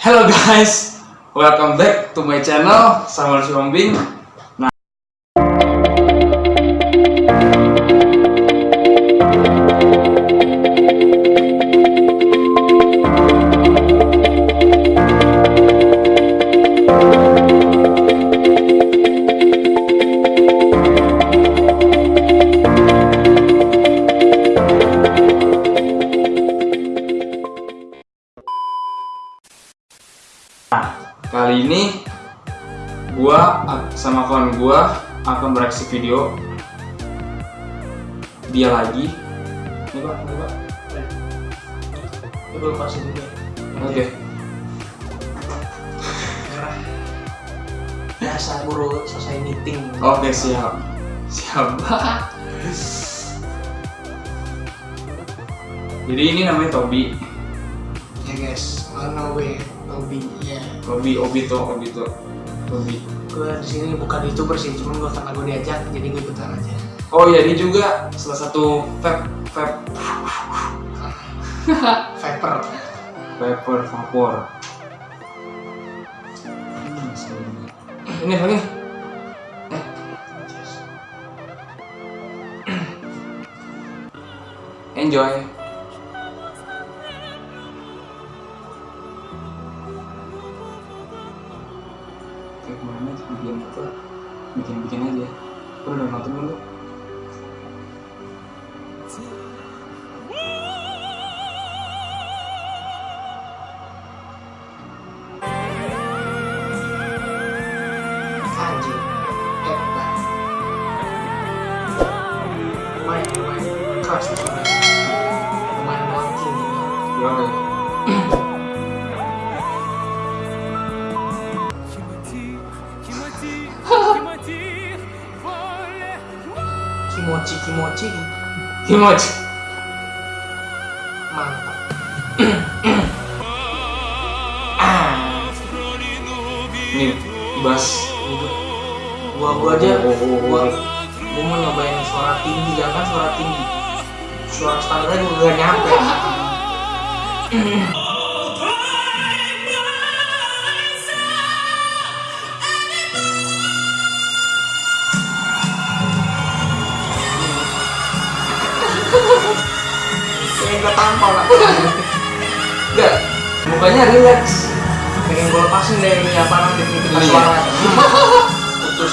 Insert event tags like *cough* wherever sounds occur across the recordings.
Hello guys, welcome back to my channel Samuel Siombing. Bereaksi video dia lagi. Ini pak, ini pak. Itu dulu ya. Oke. Merah. Biasa buru selesai meeting. Oke siap, siap. Jadi ini namanya Tobi, Ya guys, mana gue Tobi ya. Tobi, Obito, Obito, Tobi. Gue di sini bukan youtuber sih, cuman gue karena gue diajak, jadi gue ikutan aja. Oh iya, dia juga salah satu vape, vape, *laughs* vapor, vapor. Hmm, Ini nih? Eh, enjoy. Kayak sih bikin apa? Bikin-bikin aja. Lu udah nonton. Hebat. Lumayan. Keras gitu. Kimochi, kimochi. Kimochi. Mantap. *clears throat* ah. Nih, bass. Gua gua aja, Oh, oh, oh, gua gua mau nyobain suara tinggi, jangan suara tinggi. Suara standarnya gua gak nyampe. *clears throat* Gak tampol lah. Enggak, mukanya relax. Pengen gua lepasin deh ini apa nanti ini kita Iya. suara. Putus.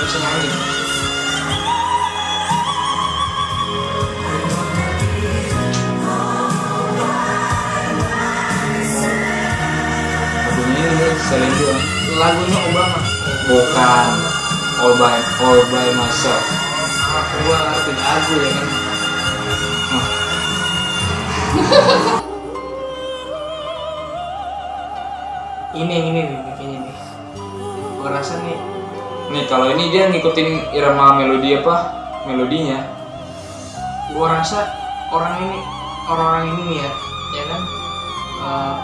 Bisa nyanyi. Celine Dion. Lagunya Obama. Bukan All by All by Myself. Ah, gua ngerti lagu ya kan. Ini yang ini nih kayaknya nih. Gua rasa nih Nih kalau ini dia ngikutin irama melodi apa? Melodinya. gua rasa orang ini orang-orang ini nih ya ya kan eh,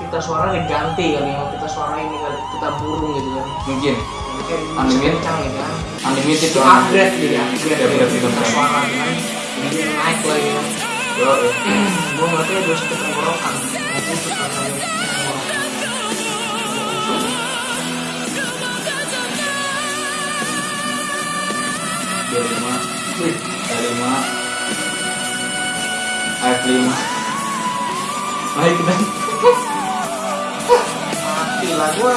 kita suara diganti kali ya kita suara ini kita burung gitu kan Mungkin bisa Unlimited. kencang gitu kan unlimited itu upgrade jadi upgrade Upgrade, dari upgrade, kita upgrade. suara kan jadi naik lagi kan *clears throat* gua ngeliatnya udah sakit tenggorokan itu lima. Lima. F lima. Naik dan mati lah gua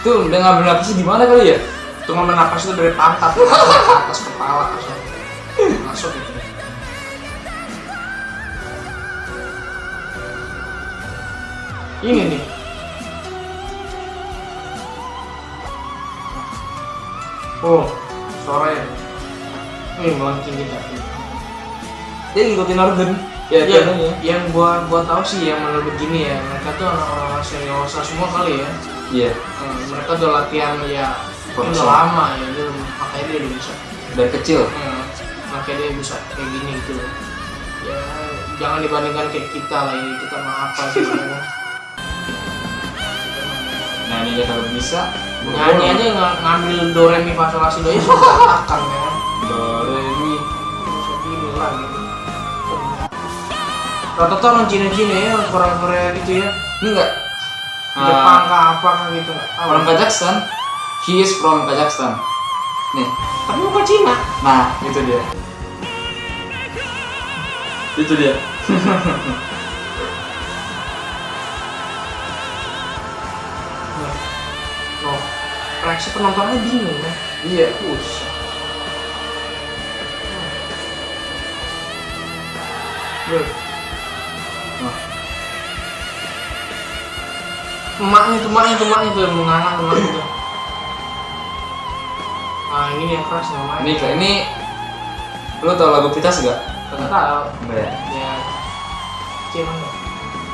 tuh udah ngambil napasnya di mana kali ya? Tuh ngambil napas itu dari pantat *laughs* atas kepala langsung masuk gitu. Ini nih. Oh, suaranya. Ini melengking kita. Dia ngikutin organ. Ya, Ya, pianonya. yang gua gua tahu sih yang menurut begini ya mereka tuh anak orang seriosa semua kali ya iya Eh, mereka udah latihan ya udah Profesional. lama ya dia, makanya dia udah bisa. Dari kecil? Eh, makanya dia bisa kayak gini gitu ya jangan dibandingkan kayak kita lah ini kita mah apa sih *laughs* nyanyi aja kalau bisa nyanyi aja ng- ngambil do re mi fa sol la si do ya sudah akan ya. Do re mi bisa gini lah gitu. Rata-rata orang Cina-Cina ya orang Korea-Korea gitu ya. Ini Jepang kah apa kah gitu tahu. Orang Kazakhstan he is from Kazakhstan. Nih. Tapi bukan Cina. Nah itu dia. Itu dia. *laughs* No reaksi penontonnya bingung ya. Iya Us. Bro. Emaknya tuh, emaknya tuh, emaknya tuh, menganga tuh, emaknya tuh. Nah, ini yang keras namanya. ini kayak ini lu tau lagu Pitas gak? Tahu. enggak ya Ya, cuman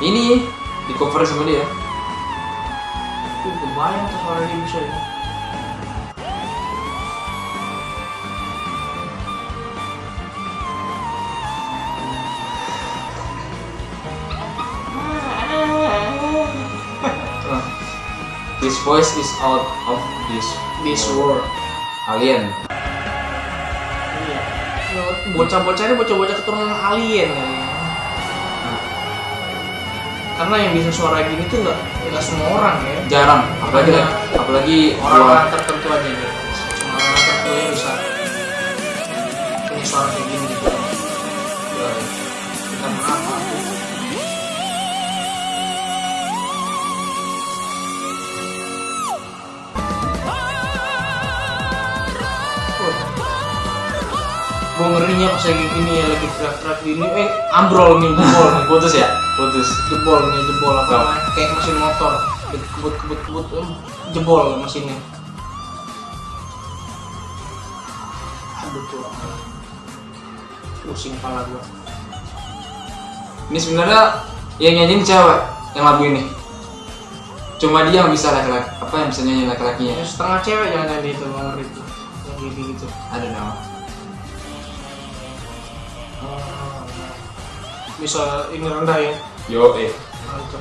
ini di cover sama dia Tuh, kebayang tuh suara dia bisa ya. This voice is out of this This world. alien. Iya. Ya, Bocah-bocah ini bocah-bocah keturunan alien ya. Karena yang bisa suara gini tuh nggak nggak semua orang ya. Jarang, apalagi apalagi Orang-orang tertentu aja nih. Lagi gini ya lagi teriak-teriak gini, eh ambrol nih jebol nih, putus ya, putus. jebol nih jebol apa Oh. kayak mesin motor kebut kebut kebut em, jebol mesinnya aduh tuh pusing kepala gua Ini sebenarnya yang nyanyiin cewek yang lagu ini. Cuma dia yang bisa laki-laki, apa yang bisa nyanyi laki-lakinya? ya setengah cewek jangan jadi itu bang itu yang gitu gitu Ada nama. Bisa ini rendah ya Yo eh. Mantap.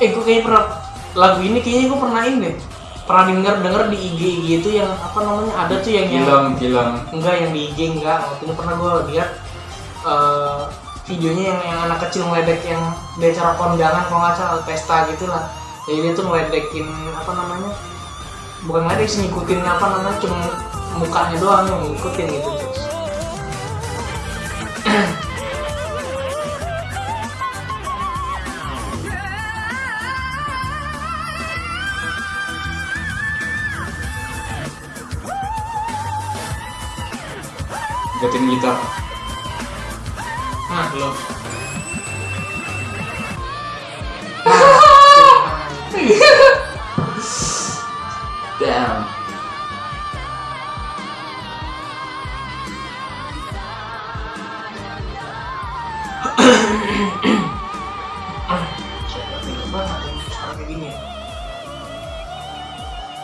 Eh, gue kayaknya pernah lagu ini kayaknya gue pernah ini deh. Pernah denger denger di IG IG itu yang apa namanya ada tuh yang yang Film, film. enggak yang di IG enggak waktu itu pernah gue lihat eh, videonya yang yang anak kecil ngeledek yang di acara kondangan kalau nggak salah pesta gitu jadi dia tuh ngeledekin apa namanya bukan ngeledek sih ngikutin apa namanya cuma mukanya doang yang ngikutin gitu. Terus Gatin gitar. nah lo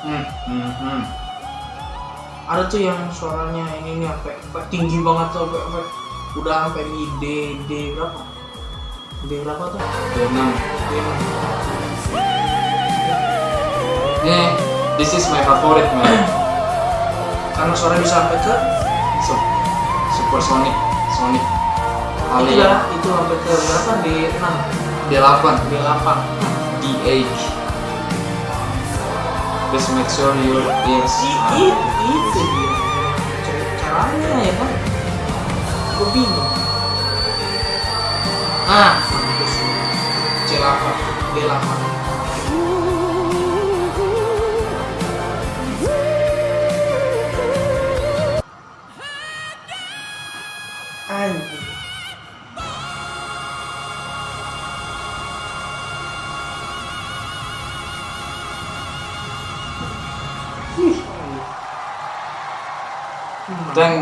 Hmm, hmm, hmm. ada tuh yang suaranya ini nih sampai sampai tinggi banget tuh sampai, sampai udah sampai di D D berapa D berapa tuh Vietnam. D enam. Nih, this is my favorite man. karena suara bisa sampai ke Sup- Supersonic, Sonic itu Iya, itu hampir ke berapa? Di 6. Di 8. Di 8. Di 8. Just make sure your ears are... Itu dia. Caranya ya kan? Gue bingung. Ah, C8. D8.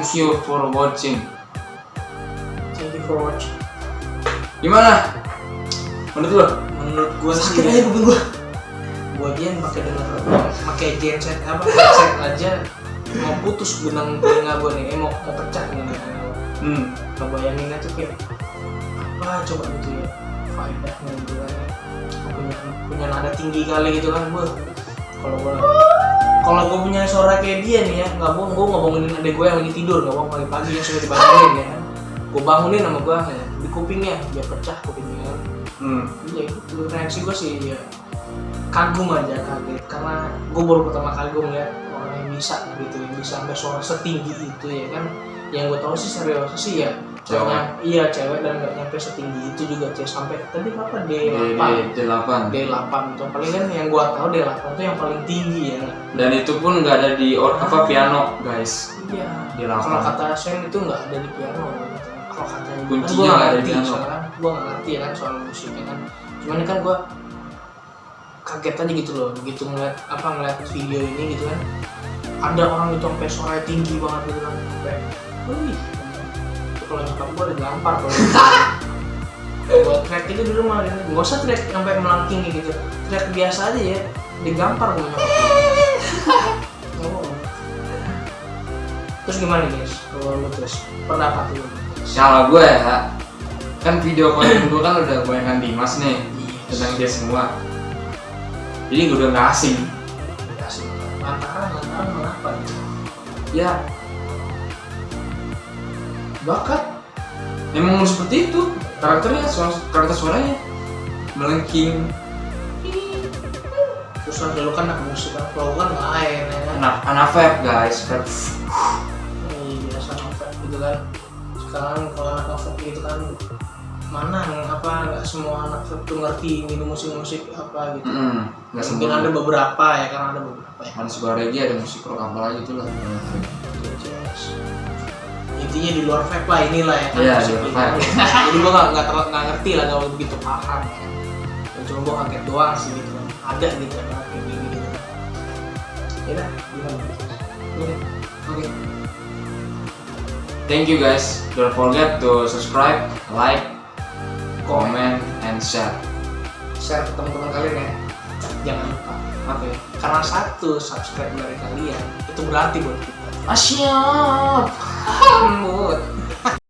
Thank you for watching. Thank you for watching. Gimana? Menurut lo? Menurut gua sakit aja kuping gua. Gua aja yang pakai denger pakai genset apa? Headset aja. Mau putus benang telinga gua nih eh, mau mau pecah nih hmm. Kebayanginnya tuh kayak apa coba gitu ya? Faedahnya gitu kan ya. punya punya nada tinggi kali gitu kan gua. Kalau gua kalau gua punya suara kayak dia nih ya nggak bohong gua ngebangunin adek gua yang lagi tidur nggak bohong pagi pagi yang sudah dibangunin ya. Kan gua bangunin sama gua ya, di kupingnya biar pecah kupingnya. Kan hmm. Iya itu reaksi gua sih ya kagum aja kaget. Karena gua baru pertama kali gua ngeliat orang yang bisa gitu yang bisa sampai suara setinggi itu ya kan. Yang gue tahu sih serius sih ya Cewek. Nyam- iya cewek dan nggak nyampe setinggi itu juga cewek sampai tadi apa D8 di delapan. D8 itu paling kan yang gua tahu D8 itu yang paling tinggi ya. Dan itu pun nggak ada di or, apa piano guys. Iya. D8. kalau kata Shen itu nggak ada di piano. Gitu. kalau katanya Kuncinya kan gua nggak ada di piano. soalnya gua nggak ngerti kan soal musiknya kan. Cuman kan gua kaget aja gitu loh begitu ngeliat apa ngeliat video ini gitu kan. Ada orang itu sampai suaranya tinggi banget gitu kan sampai wih kalau nyokap gua udah gampar kalau *laughs* buat track itu di rumah gitu. nggak usah track sampai melangking gitu. Track biasa aja ya digampar gua. Nyokap. Nggak bohong. terus gimana guys kalau lu terus pendapat lu? Kalau gue ya kan video konten gue kan udah goyangan Dimas nih tentang dia semua. Jadi gue udah nggak asing. Kasih lantaran lantaran kenapa? Ya bakat. Emang seperti itu karakternya suara karakter suaranya. Melengking. Terus lu kan anak musik kan gua kan lain ya kan? Anak anak vape guys vape. Iya, biasa novel gitu kan. Sekarang kalau anak novel gitu kan mana apa nggak semua anak novel tuh ngerti ini musik-musik apa gitu. Mm, nggak mungkin ada beberapa ya karena ada beberapa ya. Suka reggae ada musik rock apa lagi gitu lah. Yes. Intinya di luar vape lah inilah ya kan Iya, musik jadi gua nggak nggak terlalu nggak ngerti lah nggak begitu paham ya Ya, cuma gua kaget doang sih gitu. Kan ada gitu kan kayak gini gitu. Kan ya gimana? Oke oke. Thank you guys. Don't forget to subscribe like comment and share. Share ke teman-teman kalian ya. Jangan lupa. Oke karena satu subscribe dari kalian itu berarti buat kita. Asyap 음, 뭐.